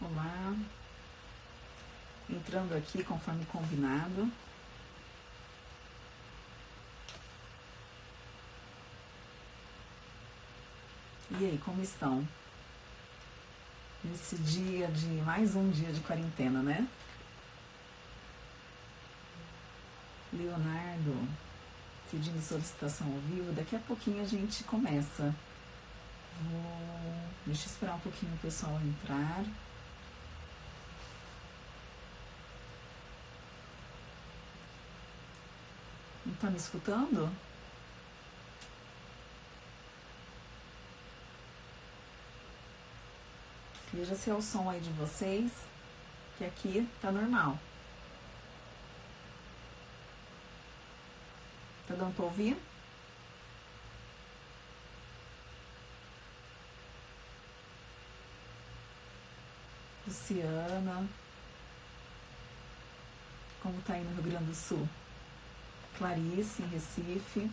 Olá. Entrando aqui conforme combinado. E aí, como estão? Nesse dia de mais um dia de quarentena, né? Leonardo pedindo solicitação ao vivo. Daqui a pouquinho a gente começa. Vou... Deixa eu esperar um pouquinho o pessoal entrar. Tá me escutando? Veja se é o som aí de vocês, que aqui tá normal. Tá dando pra ouvir? Luciana. Como tá aí no Rio Grande do Sul? Clarice, em Recife.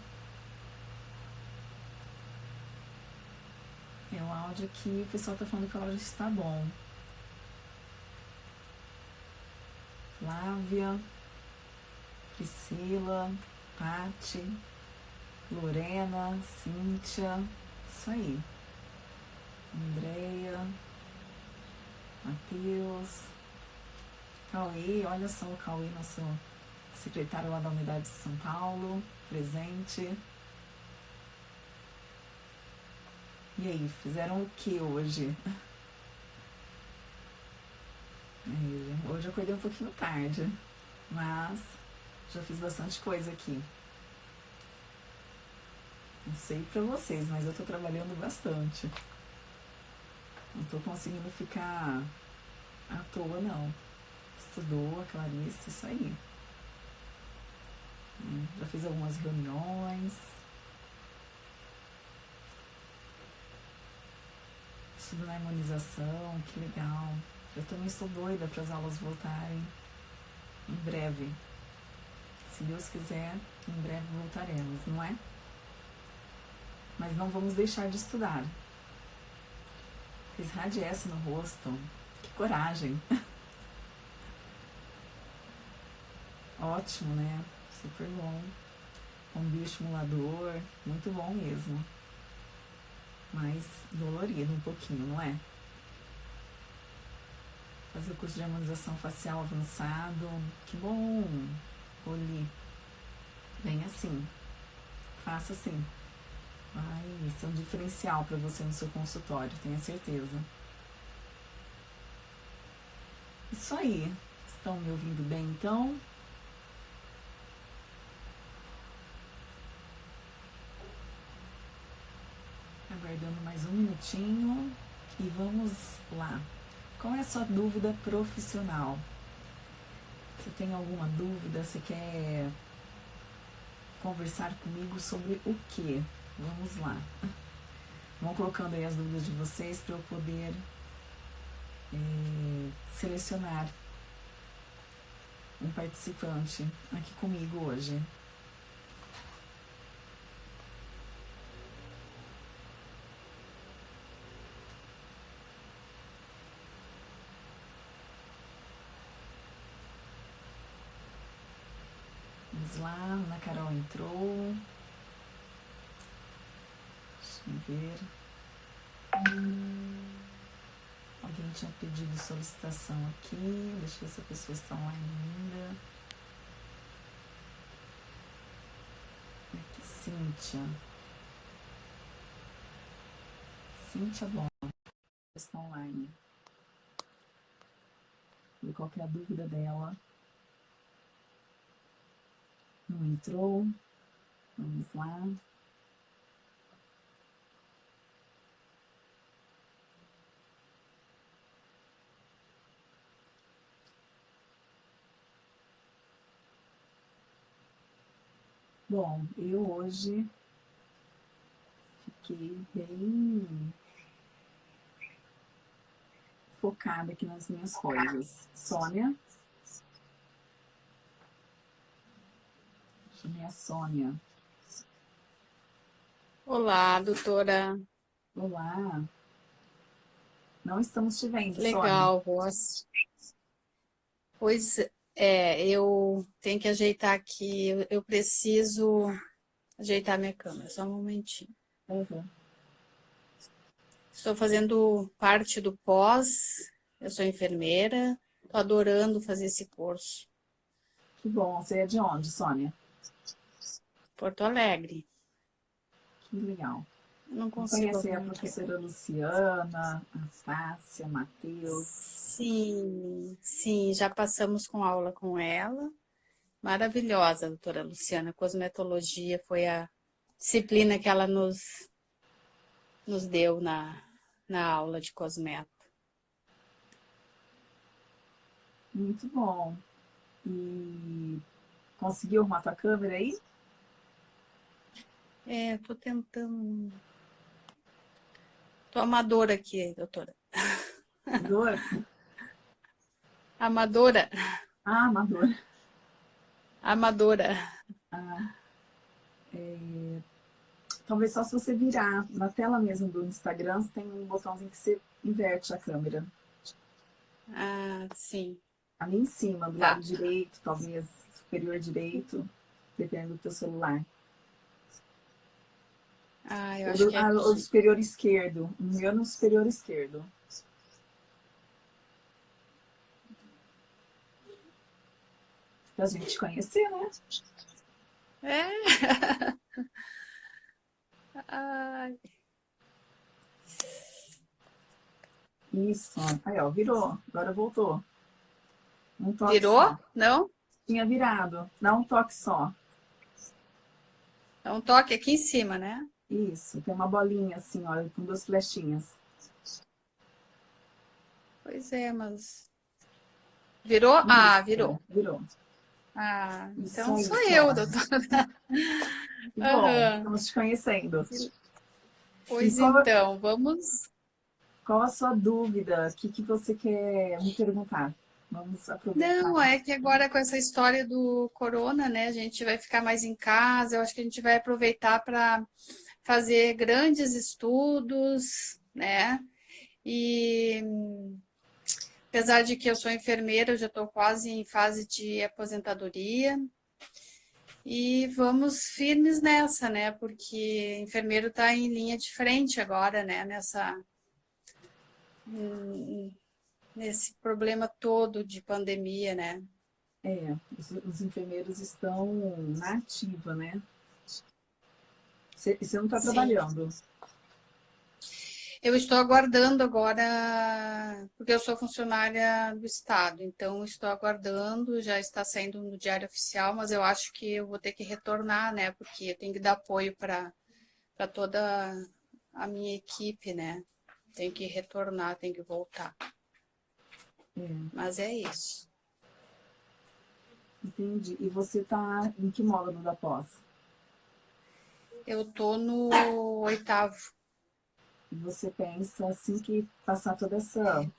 É o áudio aqui, o pessoal tá falando que o áudio está bom. Flávia, Priscila, Pati, Lorena, Cíntia, isso aí. Andreia, Matheus, Cauê, olha só o Cauê, nosso secretário lá da Unidade de São Paulo, presente. E aí, fizeram o que hoje? Hoje eu acordei um pouquinho tarde, mas já fiz bastante coisa aqui. Não sei pra vocês, mas eu tô trabalhando bastante. Não tô conseguindo ficar à toa, não. Estudou a Clarice, isso aí. Já fiz algumas reuniões. Estudo na imunização, que legal. Eu também estou doida para as aulas voltarem em breve. Se Deus quiser, em breve voltaremos, não é? Mas não vamos deixar de estudar. Fiz radiesse no rosto. Que coragem! Ótimo, né? Super bom. Um bioestimulador, muito bom mesmo. Mas dolorido um pouquinho, não é? Fazer o curso de harmonização facial avançado. Que bom! Oli. Vem assim. Faça assim. Vai ser um diferencial para você no seu consultório, tenha certeza. Isso aí. Estão me ouvindo bem então? Aguardando mais um minutinho e vamos lá. Qual é a sua dúvida profissional? Você tem alguma dúvida? Você quer conversar comigo sobre o que? Vamos lá. Vão colocando aí as dúvidas de vocês para eu poder é, selecionar um participante aqui comigo hoje. Vamos lá, Ana Carol entrou. Deixa eu ver. Alguém tinha pedido solicitação aqui. Deixa eu ver se a pessoa está online ainda. Aqui, Cíntia. Cíntia Bom. Está online. Ver qual é dúvida dela. Não entrou. Vamos lá. Bom, eu hoje fiquei bem focada aqui nas minhas coisas. Sônia, minha Sônia. Olá, doutora. Olá. Não estamos te vendo, Legal, Ross. Pois é, eu tenho que ajeitar aqui, eu, preciso ajeitar minha câmera, só um momentinho. Uhum. Estou fazendo parte do pós, eu sou enfermeira, estou adorando fazer esse curso. Que bom, você é de onde, Sônia? Porto Alegre. Que legal. Não consigo. Conhecer a professora Luciana, a Fácia, Matheus. Sim, sim, já passamos com aula com ela. Maravilhosa, doutora Luciana. Cosmetologia foi a disciplina que ela nos, nos deu na, na aula de cosmeto. Muito bom. E conseguiu arrumar tua câmera aí? É, tô tentando. Tô amadora aqui, doutora. Amadora? Amadora. Ah, amadora. Amadora. Ah, é... Talvez só se você virar na tela mesmo do Instagram, tem um botãozinho que você inverte a câmera. Ah, sim. Ali em cima, do tá. lado direito, talvez superior direito, dependendo do teu celular. Ah, eu acho que é ah, O superior esquerdo. O meu no superior esquerdo. Pra gente conhecer, né? É. Ai. Isso. Aí, ó, virou. Agora voltou. Um toque Virou? Só. Não? Tinha virado. Dá um toque só. Dá um toque aqui em cima, né? Isso. Tem uma bolinha assim, olha, com duas flechinhas. Pois é, mas... Virou? Isso, ah, virou. Virou. Ah, então sou eu, doutora. Bom, uhum. estamos te conhecendo. Pois qual, então, vamos... Qual a sua dúvida? O que, que você quer me perguntar? Vamos aproveitar. Não, é que agora com essa história do corona, né, a gente vai ficar mais em casa, eu acho que a gente vai aproveitar para fazer grandes estudos, né, e apesar de que eu sou enfermeira, eu já estou quase em fase de aposentadoria, e vamos firmes nessa, né, porque enfermeiro está em linha de frente agora, né, nessa nesse problema todo de pandemia, né? É, os, os enfermeiros estão na ativa, né? Você, você não está trabalhando? Eu estou aguardando agora, porque eu sou funcionária do Estado, então estou aguardando, já está saindo no Diário Oficial, mas eu acho que eu vou ter que retornar, né? Porque eu tenho que dar apoio para toda a minha equipe, né? Tenho que retornar, tenho que voltar. É. Mas é isso. Entendi. E você está em que módulo da pós? Eu tô no oitavo. Você pensa, assim que passar toda essa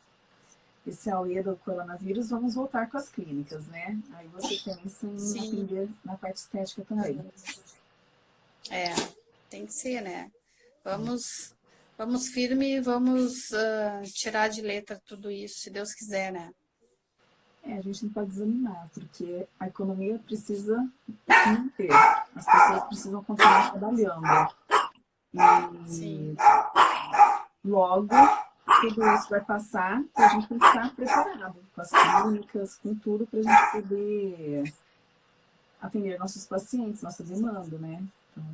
esse auê do coronavírus, vamos voltar com as clínicas, né? Aí você pensa em Sim. atender na parte estética também. É, tem que ser, né? Vamos Vamos firme e vamos uh, tirar de letra tudo isso, se Deus quiser, né? É, a gente não pode desanimar, porque a economia precisa se manter. As pessoas precisam continuar trabalhando. E Sim. logo tudo isso vai passar e a gente tem que estar preparado com as clínicas, com tudo, para a gente poder atender nossos pacientes, nossa demanda, né? Então,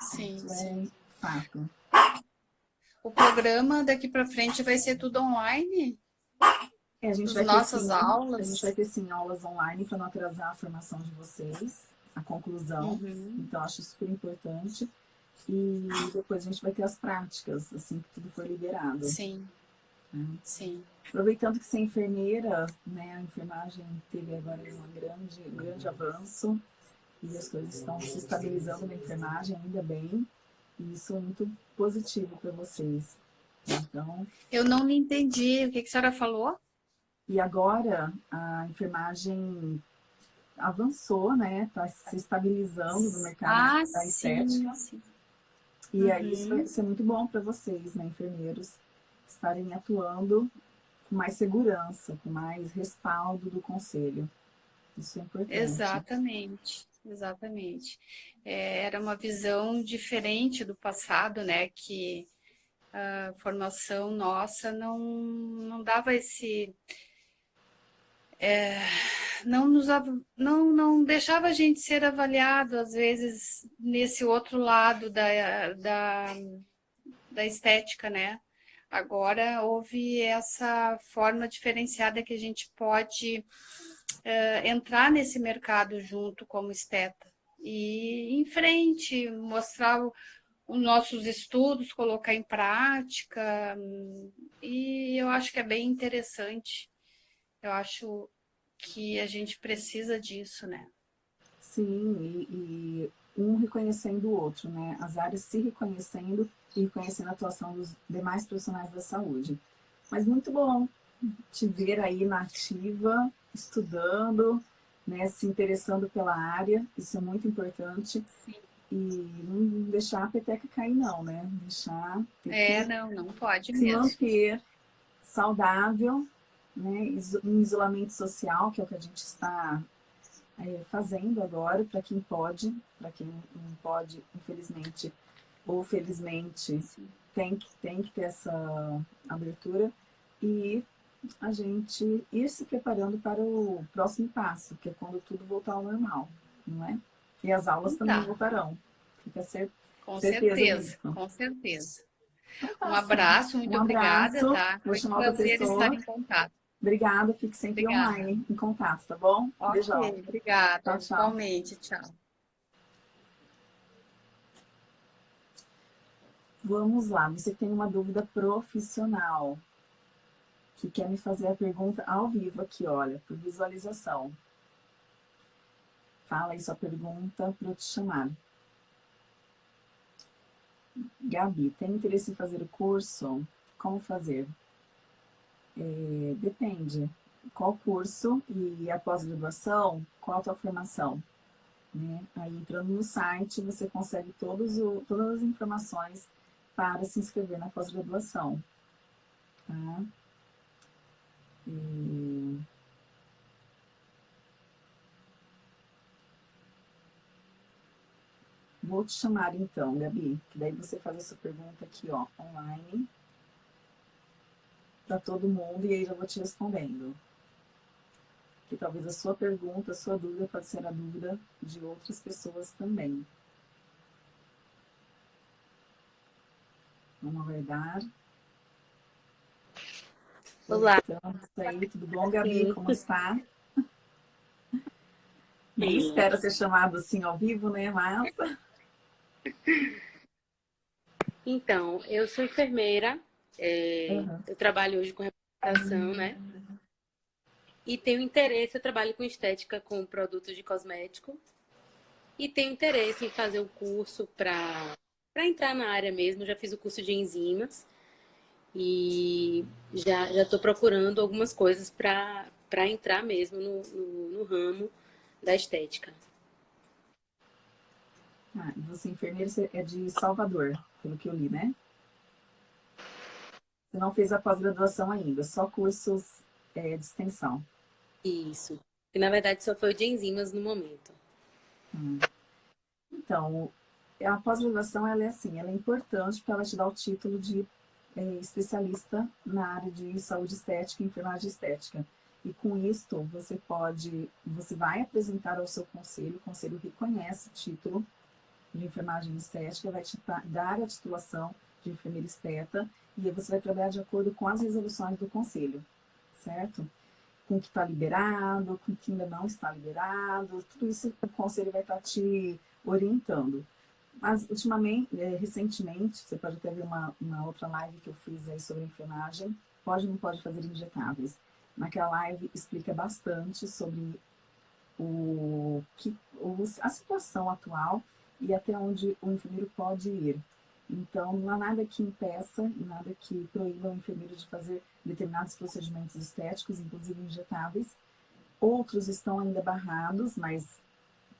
sim, isso sim. é fato. O programa daqui para frente vai ser tudo online? É, a gente vai nossas ter, sim, aulas? A gente vai ter sim aulas online para não atrasar a formação de vocês, a conclusão. Uhum. Então, acho super importante. E depois a gente vai ter as práticas, assim que tudo for liberado. Sim. Né? Sim. Aproveitando que você é enfermeira, né, a enfermagem teve agora um grande, um grande avanço e as coisas estão se estabilizando na enfermagem, ainda bem. E isso é muito positivo para vocês. Então, Eu não entendi. O que, que a senhora falou? E agora a enfermagem avançou, né? Está se estabilizando no mercado ah, da estética. Sim, sim. E uhum. aí isso vai ser muito bom para vocês, né, enfermeiros, estarem atuando com mais segurança, com mais respaldo do conselho. Isso é importante. Exatamente, exatamente. É, era uma visão diferente do passado, né? Que a formação nossa não, não dava esse... É, não, nos, não, não deixava a gente ser avaliado, às vezes, nesse outro lado da, da, da estética, né? Agora houve essa forma diferenciada que a gente pode uh, entrar nesse mercado junto como esteta e em frente, mostrar os nossos estudos, colocar em prática e eu acho que é bem interessante. Eu acho que a gente precisa disso, né? Sim, e, e um reconhecendo o outro, né? As áreas se reconhecendo e reconhecendo a atuação dos demais profissionais da saúde. Mas muito bom te ver aí na ativa, estudando, né, se interessando pela área, isso é muito importante. Sim. E não deixar a peteca cair não, né? Deixar... É, não, não pode se mesmo. manter saudável, né, em isolamento social, que é o que a gente está é, fazendo agora, para quem pode, para quem não pode, infelizmente, ou felizmente, tem que, tem que ter essa abertura e a gente ir se preparando para o próximo passo, que é quando tudo voltar ao normal, não é? E as aulas tá. também voltarão. Fica ser, com certeza, certeza com certeza. Então, tá, um abraço, muito um abraço. obrigada, tá? Vou chamar outra pessoa. estar em contato. Obrigada, fique sempre obrigada. online, em contato, tá bom? Ok, Beijão. obrigada. Tchau, tchau. Igualmente, tchau. Vamos lá, você tem uma dúvida profissional, que quer me fazer a pergunta ao vivo aqui, olha, por visualização. Fala aí sua pergunta para eu te chamar. Gabi, tem interesse em fazer o curso? Como fazer? É, depende. Qual curso e a pós-graduação, qual a tua formação? Né? Aí entrando no site, você consegue todos o, todas as informações para se inscrever na pós-graduação. Tá? E... Vou te chamar então, Gabi, que daí você faz essa pergunta aqui, ó, online, para todo mundo, e aí já vou te respondendo. Que talvez a sua pergunta, a sua dúvida pode ser a dúvida de outras pessoas também. Vamos aguardar. Olá. Então, aí, tudo bom, Gabi? Como está? Nem espera ser chamado assim ao vivo, né, Massa? Então, eu sou enfermeira, é, uhum. eu trabalho hoje com uhum. né? E tenho interesse, eu trabalho com estética com produtos de cosmético. E tenho interesse em fazer um curso para entrar na área mesmo, já fiz o curso de enzimas e já já estou procurando algumas coisas para entrar mesmo no, no, no, ramo da estética. Ah, você é enfermeira é de Salvador, pelo que eu li, né? Você não fez a pós-graduação ainda, só cursos é, de extensão. Isso. E na verdade só foi o de enzimas no momento. Hum. Então, a pós-graduação ela é assim, ela é importante porque ela te dá o título de é, especialista na área de saúde estética e enfermagem estética. E com isto, você pode, você vai apresentar ao seu conselho, o conselho reconhece o título de enfermagem estética, vai te dar a titulação de enfermeira esteta e você vai trabalhar de acordo com as resoluções do conselho, certo? Com o que está liberado, com o que ainda não está liberado, tudo isso o conselho vai estar tá te orientando. Mas, ultimamente, é, recentemente, você pode até ver uma, uma outra live que eu fiz aí sobre enfermagem, pode ou não pode fazer injetáveis. Naquela live explica bastante sobre o, que, a situação atual e até onde o enfermeiro pode ir. Então, não há nada que impeça e nada que proíba o enfermeiro de fazer determinados procedimentos estéticos, inclusive injetáveis. Outros estão ainda barrados, mas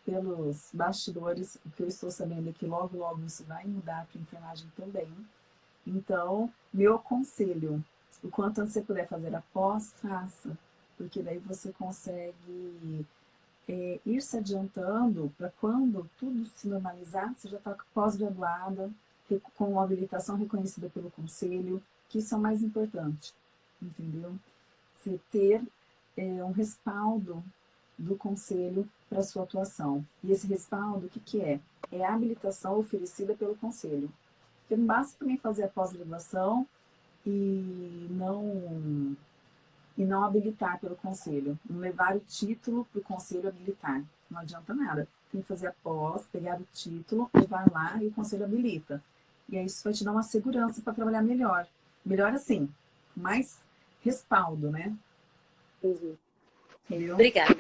pelos bastidores, o que eu estou sabendo é que logo, logo isso vai mudar para a enfermagem também. Então, meu conselho, o quanto antes você puder fazer após, faça. Porque daí você consegue é, ir se adiantando para quando tudo se normalizar, você já está pós-graduada, com habilitação reconhecida pelo conselho, que isso é o mais importante, entendeu? Você ter é, um respaldo do conselho para sua atuação. E esse respaldo, o que, que é? É a habilitação oferecida pelo conselho. Porque não basta também fazer a pós-graduação e não e não habilitar pelo conselho, não levar o título para o conselho habilitar. Não adianta nada. Tem que fazer a pós, pegar o título, levar lá e o conselho habilita. E aí isso vai te dar uma segurança para trabalhar melhor. Melhor assim, mais respaldo, né? Uhum. Entendeu? Obrigada.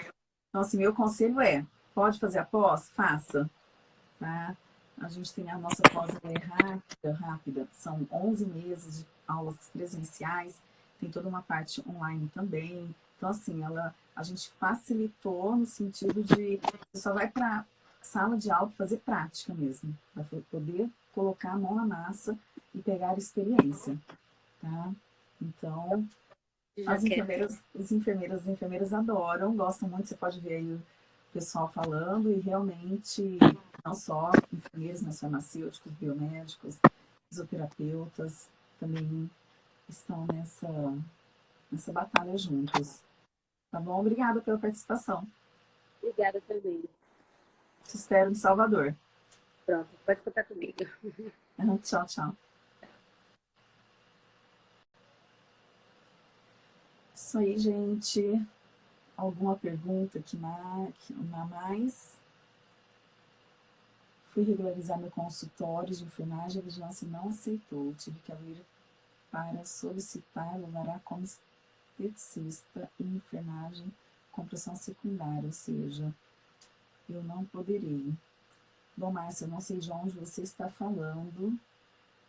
Então, assim, meu conselho é, pode fazer a pós? Faça. Tá? A gente tem a nossa pós é rápida, rápida. São 11 meses de aulas presenciais, tem toda uma parte online também. Então, assim, ela, a gente facilitou no sentido de você só vai para sala de aula fazer prática mesmo, para poder colocar a mão na massa e pegar experiência, tá? Então, as enfermeiras, os enfermeiras, as enfermeiras adoram, gostam muito, você pode ver aí o pessoal falando, e realmente, não só enfermeiros, mas farmacêuticos, biomédicos, fisioterapeutas, também estão nessa, nessa batalha juntos. Tá bom? Obrigada pela participação. Obrigada também. Te espero em Salvador. Pronto, pode contar comigo. tchau, tchau. Isso aí, gente. Alguma pergunta que mais? Fui regularizar meu consultório de enfermagem, a vigilância não aceitou. Tive que abrir para solicitar, levará como esteticista e enfermagem com pressão secundária, ou seja, eu não poderei. Bom, Márcia, eu não sei de onde você está falando,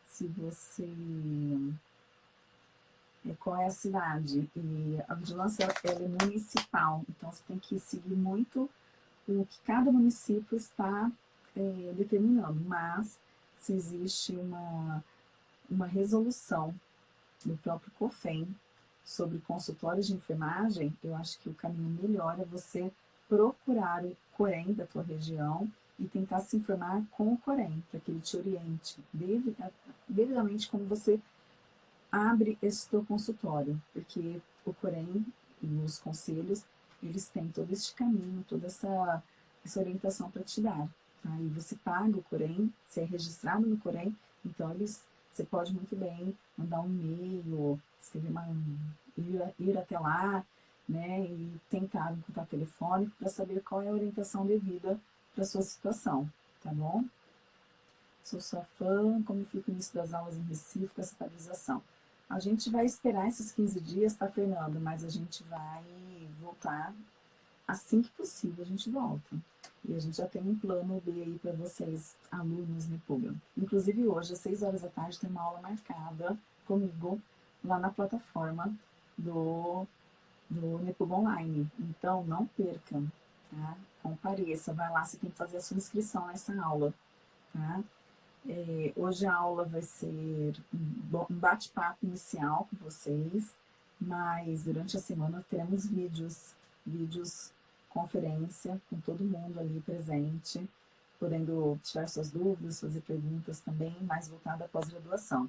se você... É, qual é a cidade? E a vigilância ela é municipal, então você tem que seguir muito o que cada município está é, determinando, mas se existe uma, uma resolução do próprio COFEM sobre consultórios de enfermagem, eu acho que o caminho melhor é você procurar o COREM da tua região e tentar se informar com o Corém, para que ele te oriente devidamente como você abre esse teu consultório, porque o Corém e os conselhos, eles têm todo este caminho, toda essa, essa orientação para te dar. Tá? E você paga o Corém, se é registrado no Corém, então eles, você pode muito bem mandar um e-mail, escrever uma, ir, ir até lá, né, e tentar um contato telefônico para saber qual é a orientação devida para sua situação, tá bom? Sou sua fã, como fica o início das aulas em Recife com essa atualização. A gente vai esperar esses 15 dias, tá, Fernando? Mas a gente vai voltar assim que possível, a gente volta. E a gente já tem um plano B aí para vocês, alunos Nepuga. Inclusive hoje, às 6 horas da tarde, tem uma aula marcada comigo lá na plataforma do, do Nepuga Online. Então, não percam, tá? compareça, vai lá, você tem que fazer a sua inscrição nessa aula, tá? É, hoje a aula vai ser um bate-papo inicial com vocês, mas durante a semana teremos vídeos, vídeos conferência com todo mundo ali presente, podendo tirar suas dúvidas, fazer perguntas também, mais voltada à pós-graduação.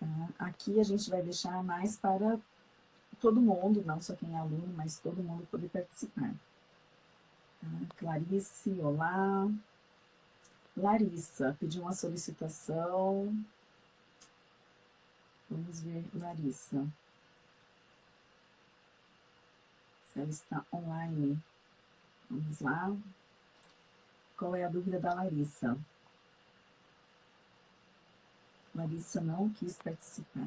Tá? Aqui a gente vai deixar mais para todo mundo, não só quem é aluno, mas todo mundo poder participar. Clarice, olá. Larissa, pediu uma solicitação. Vamos ver, Larissa. Se ela está online. Vamos lá. Qual é a dúvida da Larissa? Larissa não quis participar.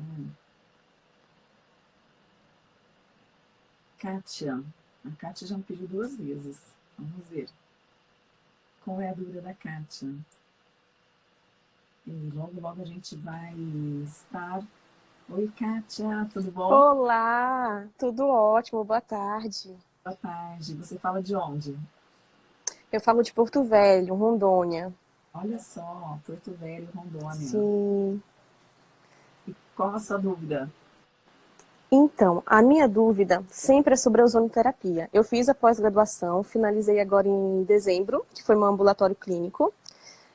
Kátia. A Kátia já me pediu duas vezes. Vamos ver. Qual é a dúvida da Kátia? E logo, logo a gente vai estar... Oi, Kátia, tudo bom? Olá, tudo ótimo, boa tarde. Boa tarde. Você fala de onde? Eu falo de Porto Velho, Rondônia. Olha só, Porto Velho, Rondônia. Sim. qual a sua dúvida? Então, a minha dúvida sempre é sobre a ozonoterapia. Eu fiz a pós-graduação, finalizei agora em dezembro, que foi meu ambulatório clínico,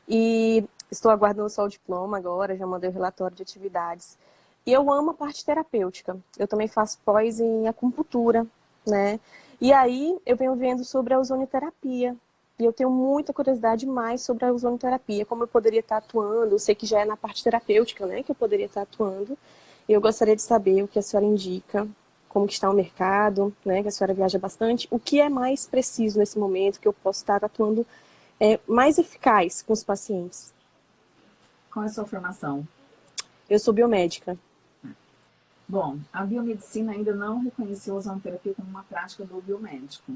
e estou aguardando só o diploma agora, já mandei o relatório de atividades. E eu amo a parte terapêutica. Eu também faço pós em acupuntura, né? E aí eu venho vendo sobre a ozonoterapia. E eu tenho muita curiosidade mais sobre a ozonoterapia, como eu poderia estar atuando. Eu sei que já é na parte terapêutica, né, que eu poderia estar atuando. Eu gostaria de saber o que a senhora indica, como que está o mercado, né, que a senhora viaja bastante, o que é mais preciso nesse momento, que eu posso estar atuando é, mais eficaz com os pacientes. Qual é a sua formação? Eu sou biomédica. Bom, a biomedicina ainda não reconheceu a ozonoterapia como uma prática do biomédico.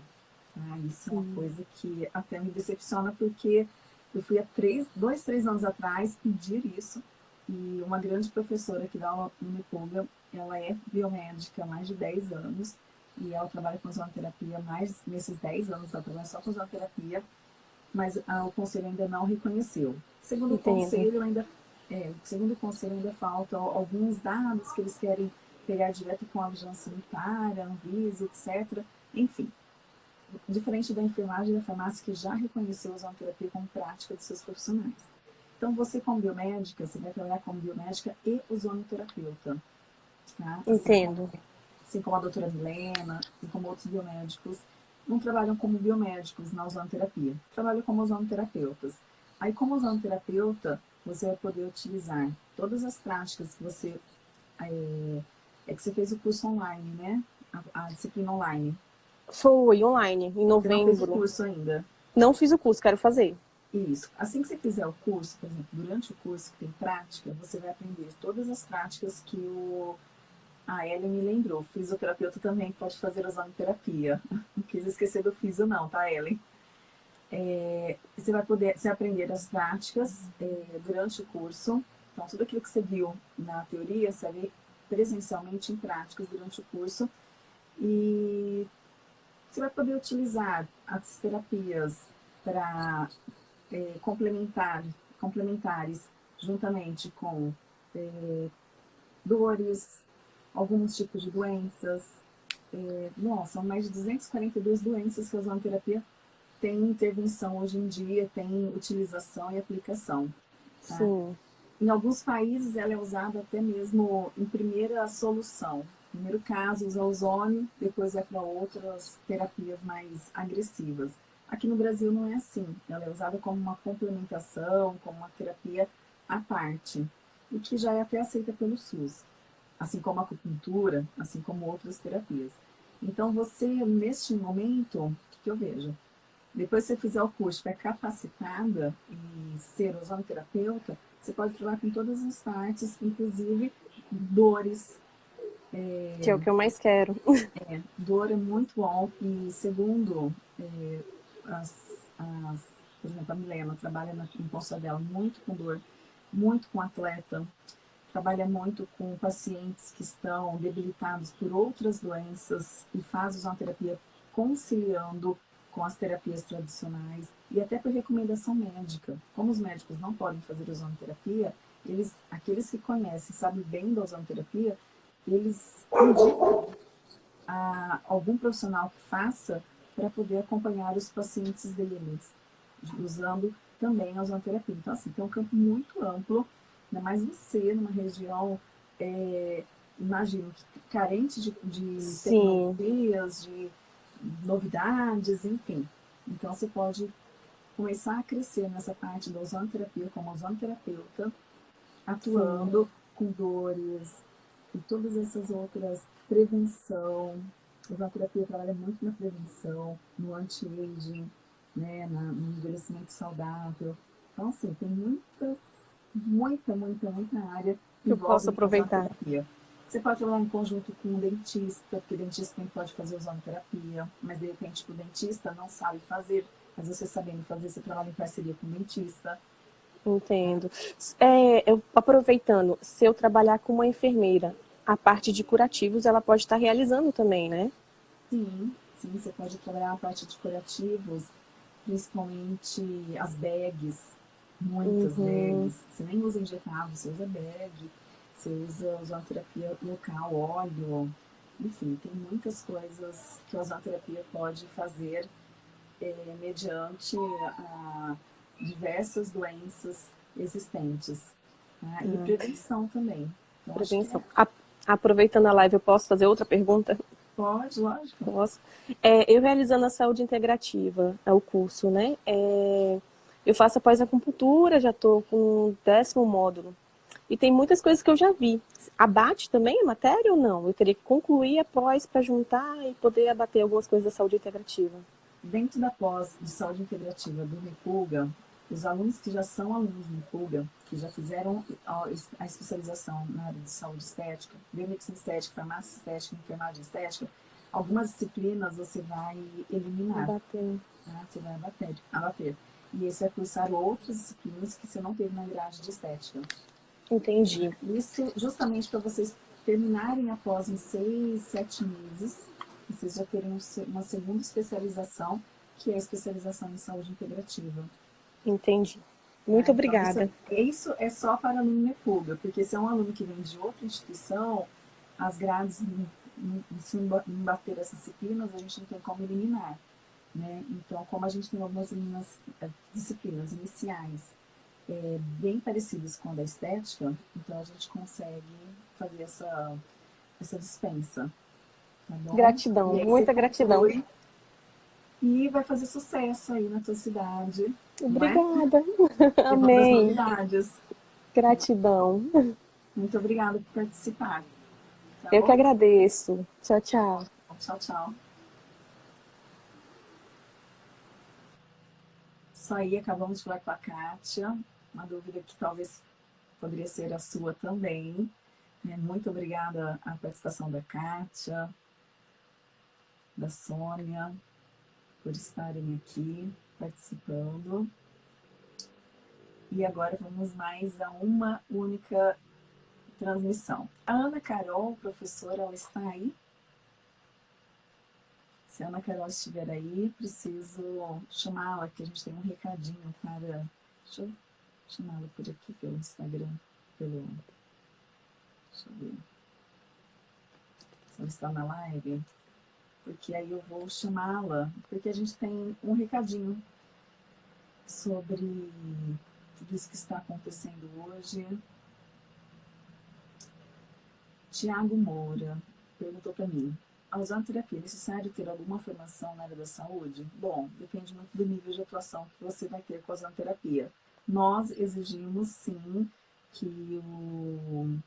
Tá? Isso é uma coisa que até me decepciona, porque eu fui há três, dois, três anos atrás pedir isso e uma grande professora que dá aula no Unipuga, ela é biomédica há mais de 10 anos e ela trabalha com ozonoterapia mais nesses 10 anos, ela trabalha só com ozonoterapia, mas o conselho ainda não reconheceu. Segundo o conselho, ainda é, segundo o conselho, ainda faltam alguns dados que eles querem pegar direto com a vigilância sanitária, Anvisa, etc. Enfim, diferente da enfermagem e da farmácia que já reconheceu a ozonoterapia como prática de seus profissionais. Então, você como biomédica, você vai trabalhar como biomédica e ozonoterapeuta. Tá? Entendo. Assim, assim como a doutora Milena e como outros biomédicos, não trabalham como biomédicos na ozonoterapia, trabalham como ozonoterapeutas. Aí, como ozonoterapeuta, você vai poder utilizar todas as práticas que você... É, é que você fez o curso online, né? A, a disciplina online. Foi, online, em novembro. Você não fez o curso ainda? Não fiz o curso, quero fazer. Isso. Assim que você fizer o curso, por exemplo, durante o curso que tem prática, você vai aprender todas as práticas que o... a Ellen me lembrou. Fisioterapeuta também pode fazer ozonoterapia. Não quis esquecer do fisio não, tá, Ellen? É, você vai poder você aprender as práticas é, durante o curso. Então, tudo aquilo que você viu na teoria, você vai presencialmente em práticas durante o curso. E você vai poder utilizar as terapias para é, complementar, complementares, juntamente com é, dores, alguns tipos de doenças. É, nossa, são mais de 242 doenças que a ozonoterapia tem intervenção hoje em dia, tem utilização e aplicação. Tá? Sim. Em alguns países ela é usada até mesmo em primeira solução. Primeiro caso usa ozônio, depois vai para outras terapias mais agressivas. Aqui no Brasil não é assim. Ela é usada como uma complementação, como uma terapia à parte, o que já é até aceita pelo SUS, assim como a acupuntura, assim como outras terapias. Então, você, neste momento, o que, que eu vejo? Depois que você fizer o curso, é capacitada em ser ozonoterapeuta, você pode trabalhar com todas as partes, inclusive dores. É, que é o que eu mais quero. É, dor é muito bom e segundo é, as, as, por exemplo, a Milena trabalha na, em Poça dela muito com dor, muito com atleta, trabalha muito com pacientes que estão debilitados por outras doenças e faz uma terapia conciliando com as terapias tradicionais e até por recomendação médica. Como os médicos não podem fazer ozonoterapia, eles, aqueles que conhecem, sabem bem da ozonoterapia, eles indicam a algum profissional que faça para poder acompanhar os pacientes deles, usando também a ozonoterapia. Então, assim, tem um campo muito amplo, ainda mais você numa região, é, imagino, carente de, de tecnologias, de novidades, enfim. Então, você pode começar a crescer nessa parte da ozonoterapia como ozonoterapeuta, atuando Sim. com dores e todas essas outras prevenção, a ozonoterapia trabalha muito na prevenção, no anti-aging, né, no envelhecimento saudável. Então, assim, tem muita, muita, muita, muita área que eu posso aproveitar. Você pode trabalhar em conjunto com um dentista, porque o dentista também pode fazer ozonoterapia, mas de repente o dentista não sabe fazer, mas você sabendo fazer, você trabalha em parceria com o dentista. Entendo. É, eu, aproveitando, se eu trabalhar com uma enfermeira, a parte de curativos ela pode estar realizando também, né? Sim, sim, você pode trabalhar a parte de curativos, principalmente as bags, muitas uhum. bags. Você nem usa injetável, você usa bag. Você usa ozonoterapia local, óleo, enfim, tem muitas coisas que a ozonoterapia pode fazer é, mediante a diversas doenças existentes. Né? E hum. prevenção também. Então, prevenção. É... Aproveitando a live, eu posso fazer outra pergunta? Pode, lógico. Posso. É, eu realizando a saúde integrativa, é o curso, né? É, eu faço após acupuntura, já estou com o décimo módulo. E tem muitas coisas que eu já vi. Abate também a matéria ou não? Eu teria que concluir após para juntar e poder abater algumas coisas da saúde integrativa. Dentro da pós de saúde integrativa do Repulga, os alunos que já são alunos do Repulga, que já fizeram a especialização na área de saúde estética, biomedicina estética, farmácia estética, enfermagem estética, algumas disciplinas você vai eliminar. Abater. Tá? Você vai abater, abater. E esse vai cursar outras disciplinas que você não teve na grade de estética. Entendi. Isso justamente para vocês terminarem após em seis, sete meses, vocês já terem uma segunda especialização, que é a especialização em saúde integrativa. Entendi. Muito é, obrigada. Então, isso, isso, é só para aluno Nepuga, porque se é um aluno que vem de outra instituição, as grades, se não bater essas disciplinas, a gente não tem como eliminar. Né? Então, como a gente tem algumas eh, disciplinas iniciais é, bem parecidas com a da estética, então a gente consegue fazer essa, essa dispensa. Tá gratidão, muita gratidão. E vai fazer sucesso aí na tua cidade. É? Obrigada. É? Amém. Gratidão. Muito obrigada por participar. Tá Eu bom? que agradeço. Tchau, tchau. Tchau, tchau. Isso aí, acabamos de falar com a Kátia uma dúvida que talvez poderia ser a sua também. Né? Muito obrigada à participação da Kátia, da Sônia, por estarem aqui participando. E agora vamos mais a uma única transmissão. A Ana Carol, professora, ela está aí? Se a Ana Carol estiver aí, preciso chamá-la, que a gente tem um recadinho para... Deixa eu chamá-la por aqui pelo Instagram, pelo... Deixa eu ver. Se ela está na live. Porque aí eu vou chamá-la, porque a gente tem um recadinho sobre tudo isso que está acontecendo hoje. Tiago Moura perguntou para mim, a usar terapia é necessário ter alguma formação na área da saúde? Bom, depende muito do nível de atuação que você vai ter com a terapia nós exigimos sim que o,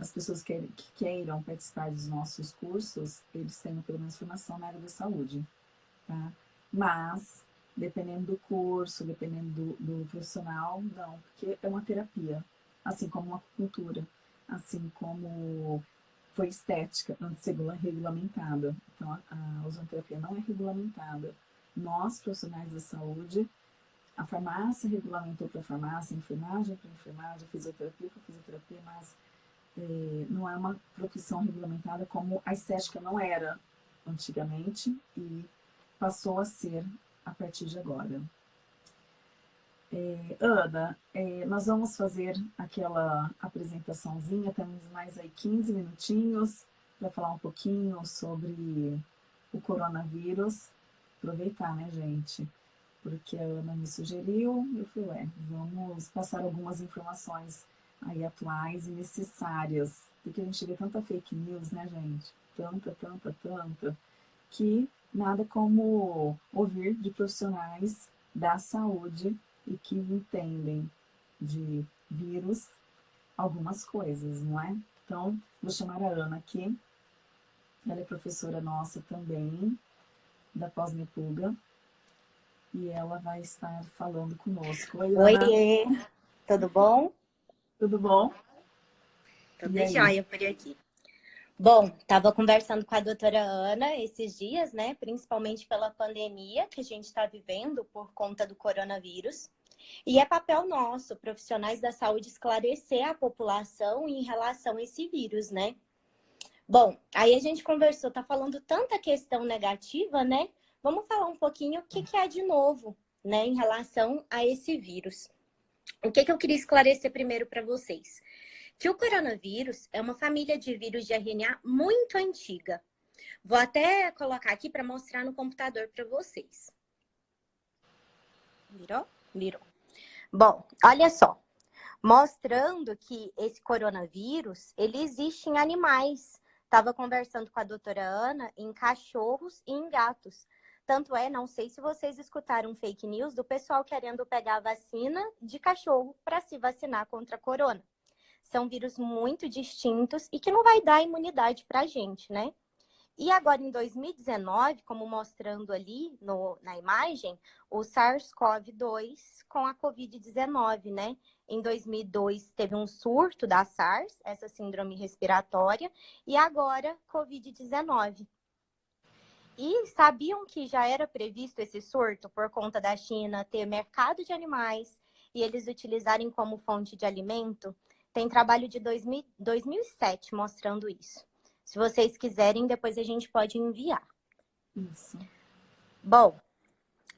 as pessoas que, que queiram participar dos nossos cursos, eles tenham pelo menos formação na área da saúde, tá? Mas, dependendo do curso, dependendo do, do profissional, não, porque é uma terapia, assim como uma acupuntura, assim como foi estética antes regulamentada. Então, a, a ozonoterapia não é regulamentada. Nós, profissionais da saúde, a farmácia regulamentou para farmácia, a enfermagem para enfermagem, a fisioterapia para fisioterapia, mas não é uma profissão regulamentada como a estética não era antigamente e passou a ser a partir de agora. É, Ana, é, nós vamos fazer aquela apresentaçãozinha, temos mais aí 15 minutinhos para falar um pouquinho sobre o coronavírus. Aproveitar, né, gente? porque a Ana me sugeriu, eu falei, ué, vamos passar algumas informações aí atuais e necessárias, porque a gente vê tanta fake news, né, gente? Tanta, tanta, tanta, que nada como ouvir de profissionais da saúde e que entendem de vírus algumas coisas, não é? Então, vou chamar a Ana aqui, ela é professora nossa também, da Pós-Nepuga, e ela vai estar falando conosco. Oi, Oiê, tudo bom? Tudo bom? Tudo jóia por aqui. Bom, estava conversando com a doutora Ana esses dias, né? Principalmente pela pandemia que a gente está vivendo por conta do coronavírus. E é papel nosso, profissionais da saúde, esclarecer a população em relação a esse vírus, né? Bom, aí a gente conversou, tá falando tanta questão negativa, né? Vamos falar um pouquinho o que, que é de novo, né, em relação a esse vírus. O que, que eu queria esclarecer primeiro para vocês? que o coronavírus é uma família de vírus de RNA muito antiga. Vou até colocar aqui para mostrar no computador para vocês. Virou? Virou. Bom, olha só. Mostrando que esse coronavírus, ele existe em animais. Estava conversando com a doutora Ana em cachorros e em gatos. Tanto é, não sei se vocês escutaram fake news do pessoal querendo pegar a vacina de cachorro para se vacinar contra a corona. São vírus muito distintos e que não vai dar imunidade para a gente, né? E agora, em 2019, como mostrando ali no, na imagem, o SARS-CoV-2 com a Covid-19, né? Em 2002 teve um surto da SARS, essa síndrome respiratória, e agora Covid-19. E sabiam que já era previsto esse surto por conta da China ter mercado de animais e eles utilizarem como fonte de alimento? Tem trabalho de 2000, 2007 mostrando isso. Se vocês quiserem, depois a gente pode enviar. Isso. Bom,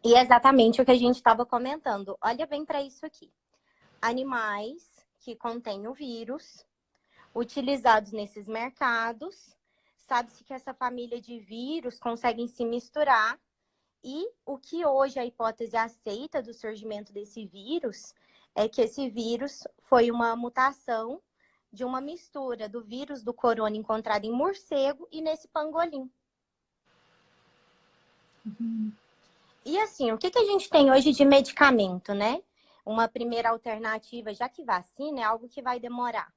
e exatamente o que a gente estava comentando. Olha bem para isso aqui. Animais que contêm o vírus, utilizados nesses mercados. Sabe-se que essa família de vírus conseguem se misturar. E o que hoje a hipótese aceita do surgimento desse vírus é que esse vírus foi uma mutação de uma mistura do vírus do corona encontrado em morcego e nesse pangolim. Uhum. E assim, o que, que a gente tem hoje de medicamento, né? Uma primeira alternativa, já que vacina é algo que vai demorar.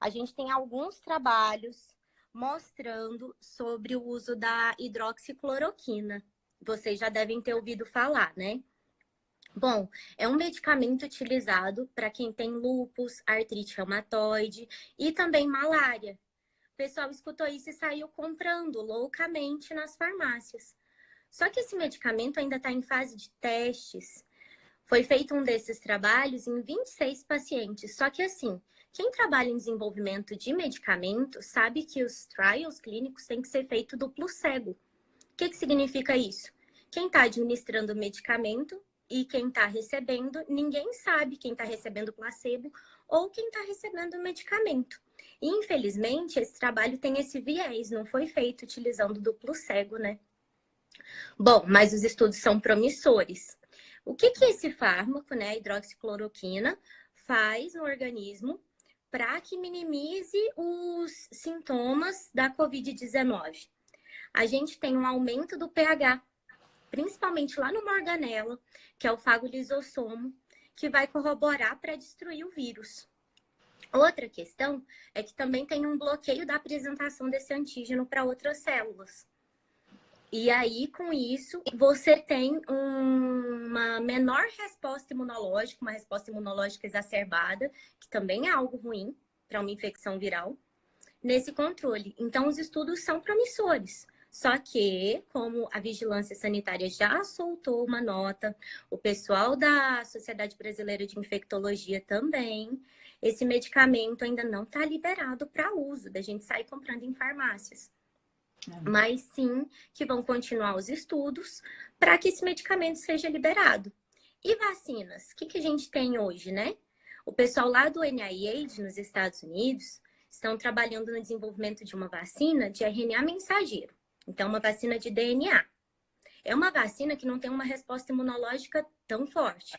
A gente tem alguns trabalhos mostrando sobre o uso da hidroxicloroquina. Vocês já devem ter ouvido falar, né? Bom, é um medicamento utilizado para quem tem lúpus, artrite reumatoide e também malária. O pessoal escutou isso e saiu comprando loucamente nas farmácias. Só que esse medicamento ainda está em fase de testes. Foi feito um desses trabalhos em 26 pacientes. Só que assim, quem trabalha em desenvolvimento de medicamento sabe que os trials clínicos têm que ser feitos duplo cego. O que, que significa isso? Quem está administrando o medicamento e quem está recebendo, ninguém sabe quem está recebendo placebo ou quem está recebendo o medicamento. E, infelizmente, esse trabalho tem esse viés, não foi feito utilizando duplo cego, né? Bom, mas os estudos são promissores. O que, que esse fármaco, né, hidroxicloroquina, faz no organismo para que minimize os sintomas da Covid-19? A gente tem um aumento do pH, principalmente lá no morganela, que é o fago lisossomo, que vai corroborar para destruir o vírus. Outra questão é que também tem um bloqueio da apresentação desse antígeno para outras células. E aí, com isso, você tem um, uma menor resposta imunológica, uma resposta imunológica exacerbada, que também é algo ruim para uma infecção viral, nesse controle. Então, os estudos são promissores. Só que, como a Vigilância Sanitária já soltou uma nota, o pessoal da Sociedade Brasileira de Infectologia também, esse medicamento ainda não está liberado para uso, da gente sair comprando em farmácias. Mas sim que vão continuar os estudos para que esse medicamento seja liberado. E vacinas? O que, que a gente tem hoje, né? O pessoal lá do NIH, nos Estados Unidos, estão trabalhando no desenvolvimento de uma vacina de RNA mensageiro. Então, uma vacina de DNA. É uma vacina que não tem uma resposta imunológica tão forte,